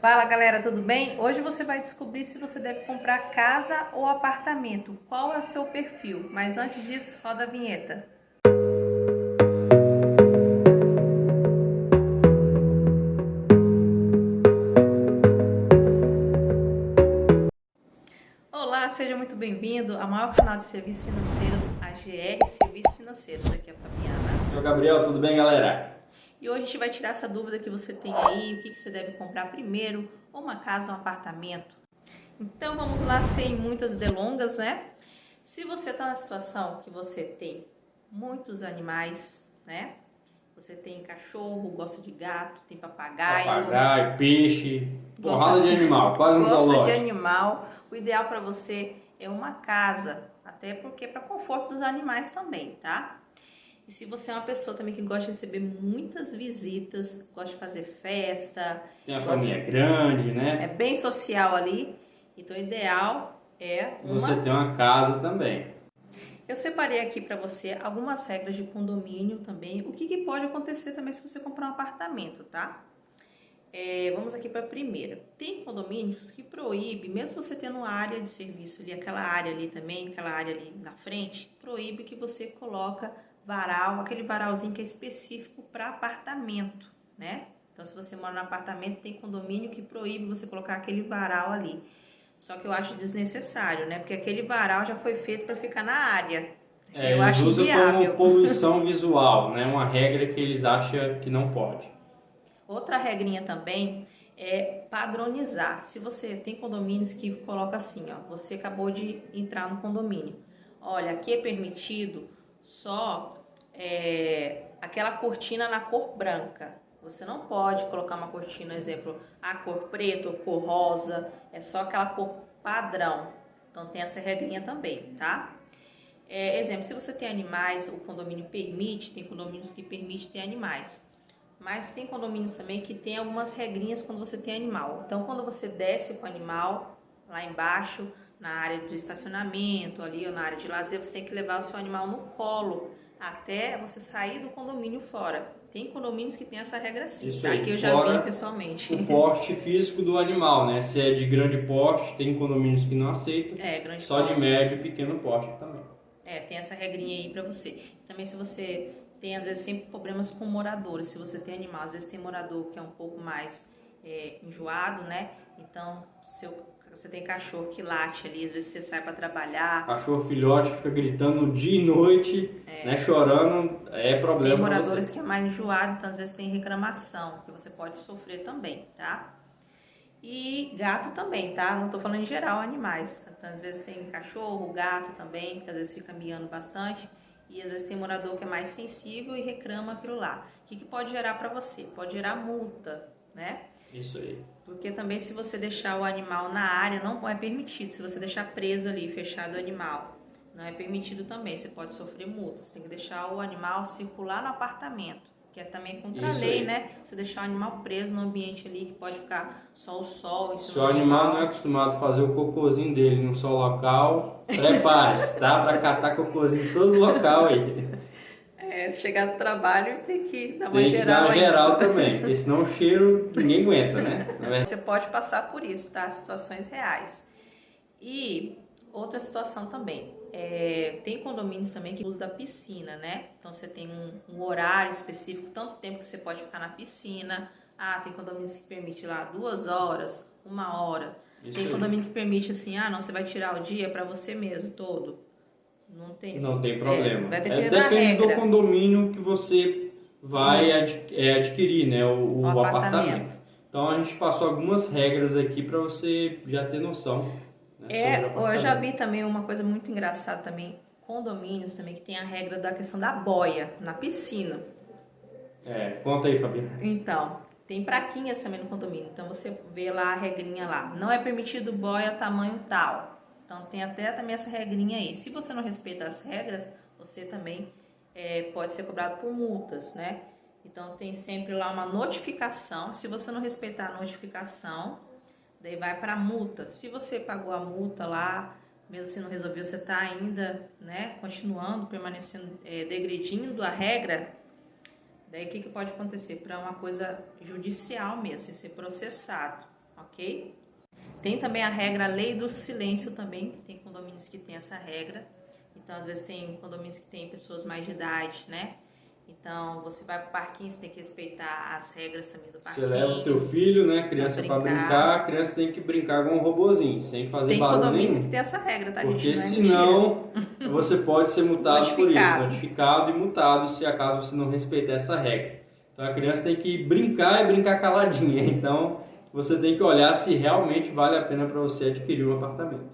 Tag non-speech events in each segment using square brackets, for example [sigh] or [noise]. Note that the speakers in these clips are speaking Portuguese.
Fala galera, tudo bem? Hoje você vai descobrir se você deve comprar casa ou apartamento. Qual é o seu perfil? Mas antes disso, roda a vinheta. Olá, seja muito bem-vindo ao maior canal de serviços financeiros, a GR Serviços Financeiros. Aqui é a Fabiana. Eu, Gabriel, tudo bem, galera? E hoje a gente vai tirar essa dúvida que você tem aí, o que, que você deve comprar primeiro, uma casa ou um apartamento. Então vamos lá, sem muitas delongas, né? Se você está na situação que você tem muitos animais, né? Você tem cachorro, gosta de gato, tem papagaio. Papagaio, peixe, porrada de animal, quase um zoológico. Gosta de animal. O ideal para você é uma casa, até porque é para conforto dos animais também, tá? E se você é uma pessoa também que gosta de receber muitas visitas, gosta de fazer festa... Tem a família grande, né? É bem social ali. Então, o ideal é uma... Você tem uma casa também. Eu separei aqui para você algumas regras de condomínio também. O que, que, pode acontecer também se você comprar um apartamento, tá? É, vamos aqui para a primeira. Tem condomínios que proíbe, mesmo você tendo uma área de serviço ali, aquela área ali também, aquela área ali na frente, proíbe que você coloca varal, aquele varalzinho que é específico para apartamento, né? Então, se você mora no apartamento, tem condomínio que proíbe você colocar aquele varal ali. Só que eu acho desnecessário, né? Porque aquele varal já foi feito para ficar na área. É, eu eles acho usam viável. como [laughs] poluição visual, né? Uma regra que eles acham que não pode. Outra regrinha também é padronizar. Se você tem condomínios que coloca assim, ó, você acabou de entrar no condomínio. Olha, aqui é permitido só é, aquela cortina na cor branca. Você não pode colocar uma cortina, exemplo, a cor preta ou cor rosa, é só aquela cor padrão. Então tem essa regrinha também, tá? É, exemplo, se você tem animais, o condomínio permite, tem condomínios que permite ter animais. Mas tem condomínios também que tem algumas regrinhas quando você tem animal. Então quando você desce com o animal lá embaixo, na área de estacionamento ali ou na área de lazer, você tem que levar o seu animal no colo até você sair do condomínio fora. Tem condomínios que tem essa regra sim, Isso tá? aí, que eu já vi pessoalmente. O porte físico do animal, né? Se é de grande porte, tem condomínios que não aceitam. É, grande Só porte. de médio e pequeno porte também. É, tem essa regrinha aí pra você. Também se você tem, às vezes, sempre problemas com moradores. Se você tem animal, às vezes tem morador que é um pouco mais é, enjoado, né? Então, seu, você tem cachorro que late ali, às vezes você sai para trabalhar. Cachorro filhote que fica gritando dia e noite, né? Chorando, é Tem problema pra moradores você. que é mais enjoado, então às vezes tem reclamação, que você pode sofrer também, tá? E gato também, tá? Não tô falando em geral animais. Então, às vezes tem cachorro, gato também, que às vezes fica miando bastante. E às vezes tem morador que é mais sensível e reclama aquilo lá. O que, que pode gerar para você? Pode gerar multa, né? Isso aí. Porque também se você deixar o animal na área, não é permitido. Se você deixar preso ali, fechado o animal, não é permitido também. Você pode sofrer multa. Você tem que deixar o animal circular no apartamento. Que é também contra a Isso lei, aí. né? Você deixar o animal preso no ambiente ali, que pode ficar só o sol. Se o animal não é acostumado a fazer o cocôzinho dele num só local, prepare-se, tá? Pra catar cocôzinho em todo local aí. [laughs] É, chegar do trabalho tem que dar uma Tem que geral dar uma geral também, [laughs] porque senão o cheiro ninguém aguenta, né? Verdade, Você pode passar por isso, tá? Situações reais. E outra situação também. é, tem condomínios também que usam da piscina, né? Então você tem um, um horário específico, tanto tempo que você pode ficar na piscina. Ah, tem condomínios que permite lá duas horas, uma hora. Isso tem aí. condomínio que permite assim, ah, não, você vai tirar o dia para você mesmo todo. Não tem. Não tem problema. É, vai É, depender da depende do condomínio que você vai ad- é, adquirir, né? O, o O apartamento. apartamento. Então a gente passou algumas regras aqui para você já ter noção. Né, É, eu já vi também uma coisa muito engraçada também, condomínios também que tem a regra da questão da boia na piscina. É, conta aí, Fabiana. Então, tem praquinhas também no condomínio. Então você vê lá a regrinha lá. Não é permitido boia tamanho tal. Então tem até também essa regrinha aí. Se você não respeita as regras, você também é, pode ser cobrado por multas, né? Então tem sempre lá uma notificação. Se você não respeitar a notificação, daí vai para multa. Se você pagou a multa lá, mesmo se não resolveu, você está ainda, né, continuando, permanecendo, é, degredindo a regra, daí o que, que pode acontecer? Para uma coisa judicial mesmo, você ser processado. ok? Tem também a regra, a lei do silêncio também, tem condomínios que tem essa regra. Então, às vezes tem condomínios que tem pessoas mais de idade, né? Então, você vai pro parquinho, você tem que respeitar as regras também do parquinho. Você leva o teu filho, né, criança para brincar. brincar, a criança tem que brincar com um robozinho, sem fazer tem barulho nenhum. Tem condomínios que tem essa regra, tá, Porque gente? Não é senão você pode ser multado por isso, notificado e multado se acaso você não respeitar essa regra. Então, a criança tem que brincar e brincar caladinha. [laughs] Então, você tem que olhar se realmente vale a pena para você adquirir um apartamento.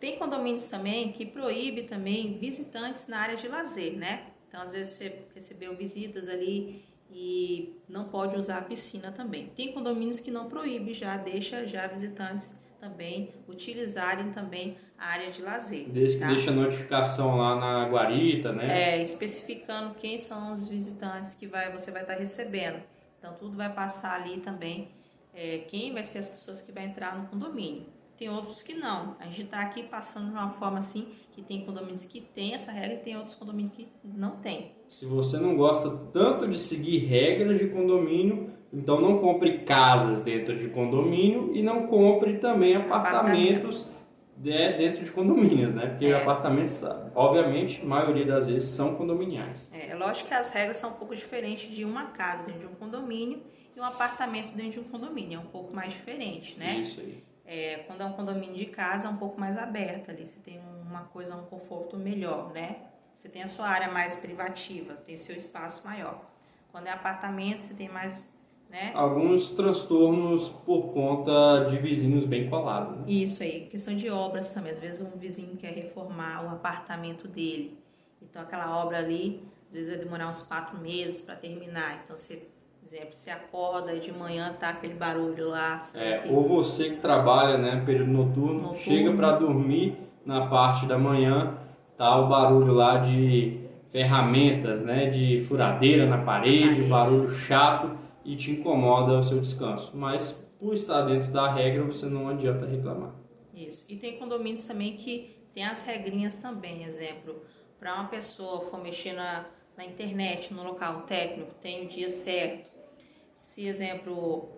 Tem condomínios também que proíbe também visitantes na área de lazer, né? Então, às vezes você recebeu visitas ali e não pode usar a piscina também. Tem condomínios que não proíbe, já deixa já visitantes também utilizarem também a área de lazer. Desde tá? que deixa notificação lá na guarita, né? É, especificando quem são os visitantes que vai, você vai estar recebendo. Então, tudo vai passar ali também é, quem vai ser as pessoas que vai entrar no condomínio. Tem outros que não. A gente está aqui passando de uma forma assim que tem condomínios que tem essa regra e tem outros condomínios que não tem. Se você não gosta tanto de seguir regras de condomínio, então não compre casas dentro de condomínio e não compre também apartamentos Apartamento. dentro de condomínios, né? Porque é. apartamentos, obviamente, a maioria das vezes são condominiais. É, é lógico que as regras são um pouco diferentes de uma casa dentro de um condomínio e um apartamento dentro de um condomínio. É um pouco mais diferente, né? Isso aí. É, quando é um condomínio de casa, é um pouco mais aberto ali. Você tem uma coisa, um conforto melhor, né? Você tem a sua área mais privativa, tem seu espaço maior. Quando é apartamento, você tem mais né? Alguns transtornos por conta de vizinhos bem colados. Né? Isso aí, questão de obras também. Às vezes um vizinho quer reformar o apartamento dele. Então aquela obra ali, às vezes vai demorar uns quatro meses para terminar. Então você exemplo, você acorda e de manhã tá aquele barulho lá. É, ou você que trabalha, né, período noturno, noturno. chega para dormir na parte da manhã, tá o barulho lá de ferramentas, né, de furadeira na parede, parede. barulho chato e te incomoda o seu descanso. Mas por estar dentro da regra, você não adianta reclamar. Isso. E tem condomínios também que tem as regrinhas também, exemplo, para uma pessoa for mexer na, na internet, no local técnico, tem o dia certo se, exemplo,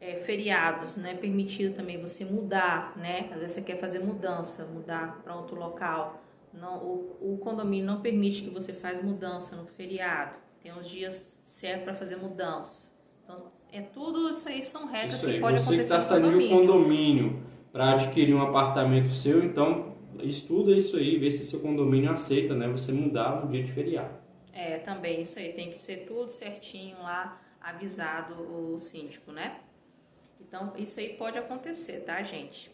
é, feriados, não é permitido também você mudar, né? Às vezes você quer fazer mudança, mudar para outro local. Não, o, o, condomínio não permite que você faz mudança no feriado. Tem os dias certos para fazer mudança. Então, é tudo isso aí são regras que pode você acontecer que está saindo de um condomínio para adquirir um apartamento seu, então estuda isso aí, vê se seu condomínio aceita, né? Você mudar no dia de feriado. É, também isso aí tem que ser tudo certinho lá avisado o síndico, né? Então, isso aí pode acontecer, tá, gente?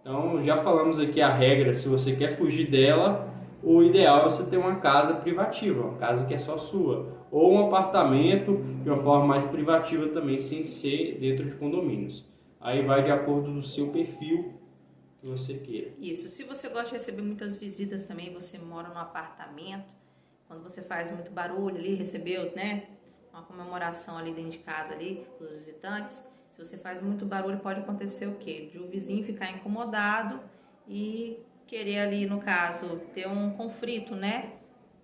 Então, já falamos aqui a regra, se você quer fugir dela, o ideal é você ter uma casa privativa, uma casa que é só sua, ou um apartamento de uma forma mais privativa também, sem ser dentro de condomínios. Aí vai de acordo do seu perfil que você queira. Isso, se você gosta de receber muitas visitas também, você mora num apartamento, quando você faz muito barulho ali, recebeu, né, uma comemoração ali dentro de casa ali, os visitantes, se você faz muito barulho, pode acontecer o quê? De o vizinho ficar incomodado e querer ali, no caso, ter um conflito, né?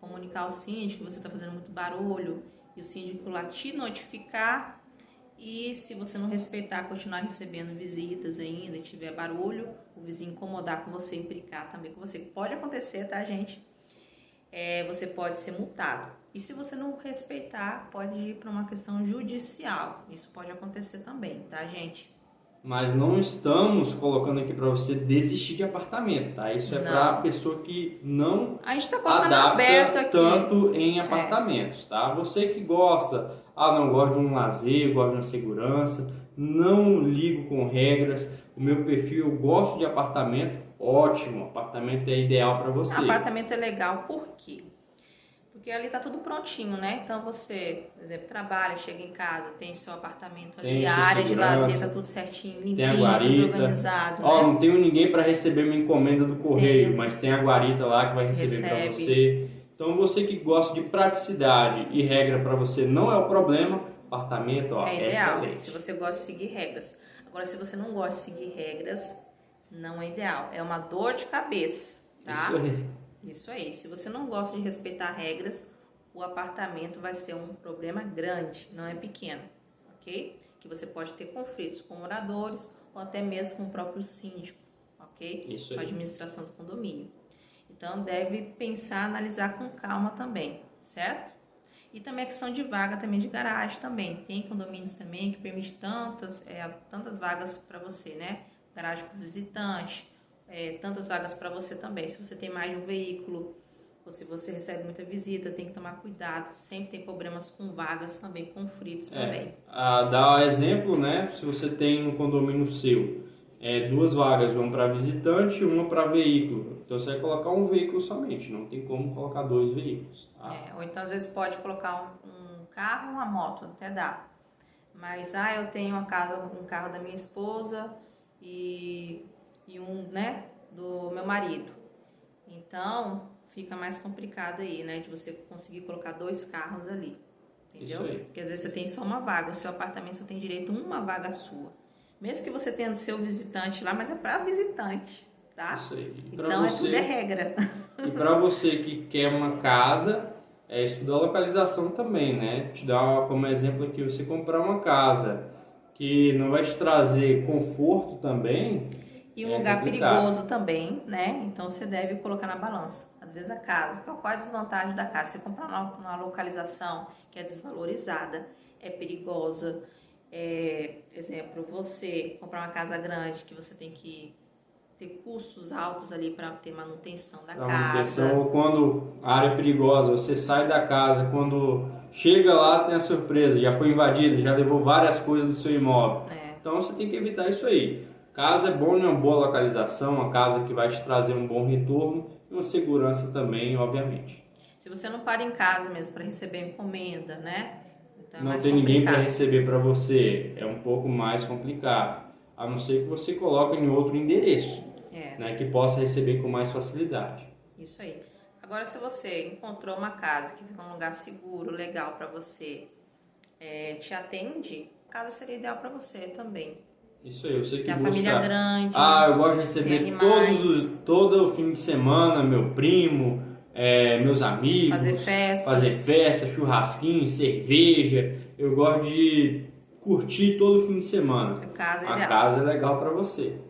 Comunicar ao síndico que você está fazendo muito barulho e o síndico lá te notificar e se você não respeitar, continuar recebendo visitas ainda e tiver barulho, o vizinho incomodar com você, implicar também com você. Pode acontecer, tá, gente? É, você pode ser multado. E se você não respeitar, pode ir para uma questão judicial. Isso pode acontecer também, tá, gente? Mas não estamos colocando aqui para você desistir de apartamento, tá? Isso é para a pessoa que não a gente tá adapta tanto em apartamentos, é. tá? Você que gosta, ah, não gosto de um lazer, gosto de uma segurança, não ligo com regras, o meu perfil eu gosto de apartamento, ótimo, apartamento é ideal para você. Apartamento é legal, por quê? Porque ali tá tudo prontinho, né? Então você, por exemplo, trabalha, chega em casa, tem seu apartamento ali, a área de lazer tá tudo certinho, limpinho, organizado. Ó, né? não tenho ninguém para receber minha encomenda do correio, tem. mas tem a guarita lá que vai receber para você. Então você que gosta de praticidade e regra para você não é o problema, apartamento, ó, é, é ideal, excelente. se você gosta de seguir regras. Agora, se você não gosta de seguir regras, não é ideal. É uma dor de cabeça, tá? Isso aí. Isso aí. Se você não gosta de respeitar regras, o apartamento vai ser um problema grande, não é pequeno, ok? que você pode ter conflitos com moradores ou até mesmo com o próprio síndico, ok? Isso com a administração do condomínio. Então deve pensar, analisar com calma também, certo? E também a questão de vaga também de garagem também. Tem condomínios também que permite tantas, é, tantas vagas para você, né? Garagem para visitante, é, tantas vagas para você também. Se você tem mais de um veículo, ou se você recebe muita visita, tem que tomar cuidado. Sempre tem problemas com vagas também, conflitos É, também. a, dá exemplo, né? Se você tem um condomínio seu, é, duas vagas, uma para visitante e uma para veículo. Então você vai colocar um veículo somente, não tem como colocar dois veículos. Tá? É, ou então às vezes pode colocar um, um carro, uma moto, até dá. Mas ah, eu tenho uma casa, um carro da minha esposa e, e um, né, do meu marido. Então fica mais complicado aí, né, de você conseguir colocar dois carros ali. Entendeu? Isso aí. Porque às vezes você tem só uma vaga, o seu apartamento só tem direito a uma vaga sua. Mesmo que você tenha o seu visitante lá, mas é para visitante, tá? Isso aí. E Então é você- tudo é regra. E para você que quer uma casa, é estudar a localização também, né? Te dar como exemplo aqui, você comprar uma casa que não vai te trazer conforto também, E um É lugar complicado. perigoso também, né? Então você deve colocar na balança. Às vezes a casa, qual é a desvantagem da casa? Você comprar numa, localização que é desvalorizada, é perigosa. É, exemplo, você comprar uma casa grande que você tem que ter custos altos ali para ter manutenção da da casa. manutenção, ou quando a área é perigosa, você sai da casa, quando chega lá tem a surpresa, já foi invadida, já levou várias coisas do seu imóvel. É, Então você tem que evitar isso aí. Casa é bom em uma boa localização, uma casa que vai te trazer um bom retorno e uma segurança também, obviamente. se você não para em casa mesmo para receber encomenda, né? Então é não tem ninguém para receber para você, é um pouco mais complicado. A não ser que você coloque em outro endereço, É. né, que possa receber com mais facilidade. Isso aí. Agora, se você encontrou uma casa que fica um lugar seguro, legal para você, é, te atende, a casa seria ideal para você também. Isso aí, eu sei que Tem a busca... família grande. Ah, eu gosto de receber todos os, todo o fim de semana, meu primo, é, meus amigos. Fazer festas. Fazer festa, churrasquinho, cerveja. Eu gosto de curtir todo fim de semana. A casa é A casa é legal para você.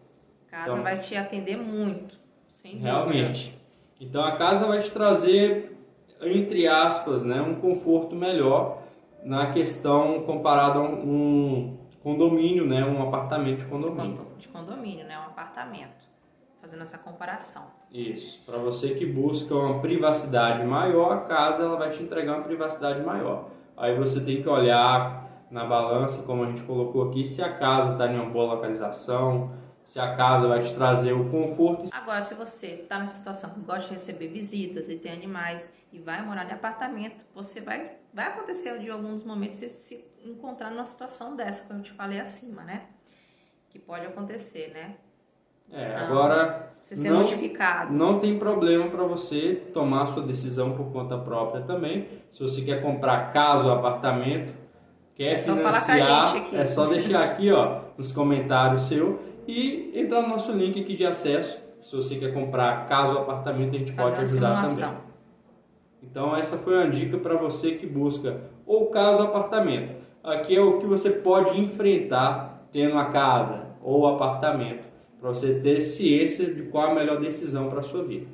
A casa então- vai te atender muito. Sem dúvida. Realmente. Então a casa vai te trazer, entre aspas, né, um conforto melhor na questão comparado a um condomínio, né, um apartamento de condomínio. Condo- De condomínio, né? Um apartamento. Fazendo essa comparação. Isso. Para você que busca uma privacidade maior, a casa ela vai te entregar uma privacidade maior. Aí você tem que olhar na balança, como a gente colocou aqui, se a casa está em uma boa localização, se a casa vai te trazer o conforto Agora, se você está na situação que gosta de receber visitas e tem animais e vai morar em apartamento, você vai, vai acontecer de alguns momentos você se encontrar numa situação dessa, como eu te falei acima, né? Que pode acontecer, né? É, Então, agora Você ser não, notificado. não tem problema para você tomar sua decisão por conta própria também. Se você quer comprar casa ou apartamento, quer É financiar, é só deixar aqui ó, nos comentários seu e entrar no nosso link aqui de acesso. Se você quer comprar casa ou apartamento, a gente Fazer pode ajudar também. Então essa foi uma dica para você que busca ou casa ou apartamento. Aqui é o que você pode enfrentar tendo a casa ou apartamento, para você ter ciência de qual a melhor decisão para sua vida.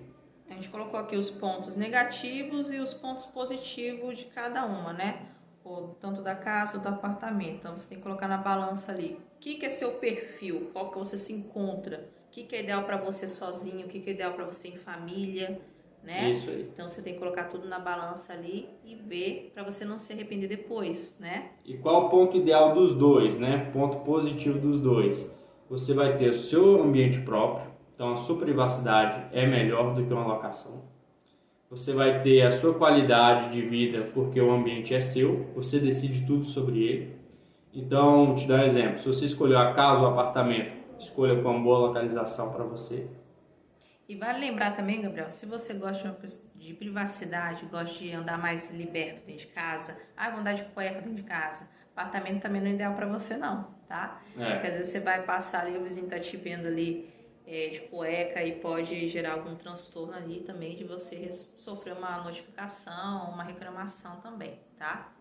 A gente colocou aqui os pontos negativos e os pontos positivos de cada uma, né? Ou tanto da casa ou do apartamento. Então você tem que colocar na balança ali. O que, que é seu perfil? Qual que você se encontra? O que, que é ideal para você sozinho? O que, que é ideal para você em família? Né? Isso aí. Então você tem que colocar tudo na balança ali e ver para você não se arrepender depois, né? E qual o ponto ideal dos dois, né? Ponto positivo dos dois. Você vai ter o seu ambiente próprio, então a sua privacidade é melhor do que uma locação. Você vai ter a sua qualidade de vida porque o ambiente é seu, você decide tudo sobre ele. Então, te dar um exemplo, se você escolheu a casa ou apartamento, escolha com uma boa localização para você. E vale lembrar também, Gabriel, se você gosta de privacidade, gosta de andar mais liberto dentro de casa, ah, vou andar de cueca dentro de casa, apartamento também não é ideal para você não, tá? É. Porque às vezes você vai passar ali, o vizinho tá te vendo ali é, de cueca e pode gerar algum transtorno ali também de você sofrer uma notificação, uma reclamação também, tá?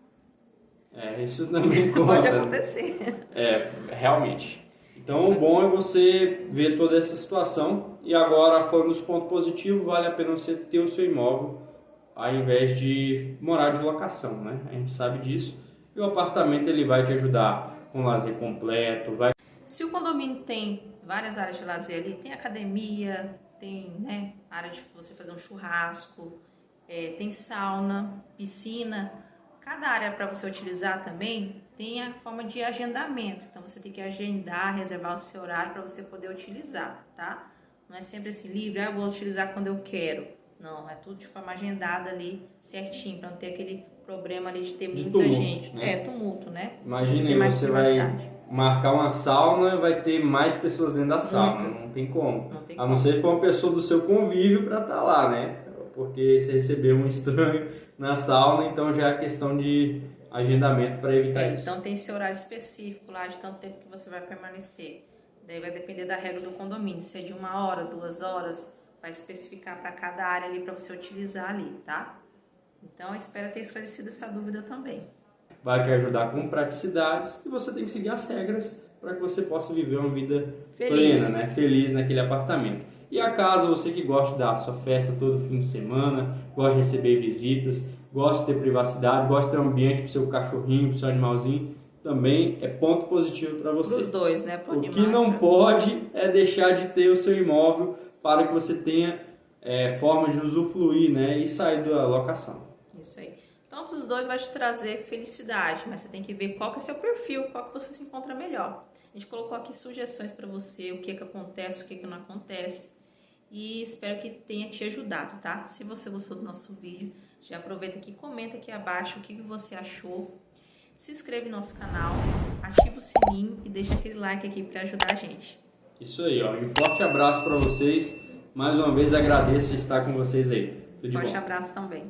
É, isso também conta. [laughs] Pode acontecer. É, realmente. Então, o bom é você ver toda essa situação e agora, falando dos pontos positivos, vale a pena você ter o seu imóvel ao invés de morar de locação, né? A gente sabe disso. E o apartamento ele vai te ajudar com lazer completo, vai Se o condomínio tem várias áreas de lazer ali, tem academia, tem né, área de você fazer um churrasco, é, tem sauna, piscina, cada área para você utilizar também tem a forma de agendamento. Então você tem que agendar, reservar o seu horário para você poder utilizar, tá? Não é sempre assim livre, ah, vou utilizar quando eu quero. Não, é tudo de forma agendada ali, certinho, para não ter aquele problema ali de ter De muita tumulto, gente. né? É, tumulto, né? Ter mais você vai marcar uma sauna vai ter mais pessoas dentro da sauna. Nunca. Não tem como. Não tem A não como. ser que for uma pessoa do seu convívio para estar lá, né? Porque você recebeu um estranho na sauna, então já é questão de agendamento para evitar É, isso. então tem esse horário específico lá de tanto tempo que você vai permanecer. Daí vai depender da regra do condomínio. Se é de uma hora, duas horas, vai especificar para cada área ali para você utilizar ali, tá? Então espero ter esclarecido essa dúvida também. Vai te ajudar com praticidades e você tem que seguir as regras para que você possa viver uma vida Feliz. plena, né? Feliz naquele apartamento. E a casa, você que gosta de dar a sua festa todo fim de semana, gosta de receber visitas, gosta de ter privacidade, gosta de ter um ambiente para o seu cachorrinho, para o seu animalzinho, também é ponto positivo para você. Os dois, né? Pro O animal que não pra- pode é deixar de ter o seu imóvel para que você tenha é, forma de usufruir né, e sair da locação. Isso aí. Tanto os dois vai te trazer felicidade, mas você tem que ver qual que é seu perfil, qual que você se encontra melhor. A gente colocou aqui sugestões para você, o que que acontece, o que que não acontece. E espero que tenha te ajudado, tá? Se você gostou do nosso vídeo, já aproveita aqui, comenta aqui abaixo o que você achou. Se inscreve no nosso canal, ativa o sininho e deixa aquele like aqui para ajudar a gente. Isso aí, ó. Um forte abraço para vocês. Mais uma vez agradeço de estar com vocês aí. Tudo de Forte bom. abraço também.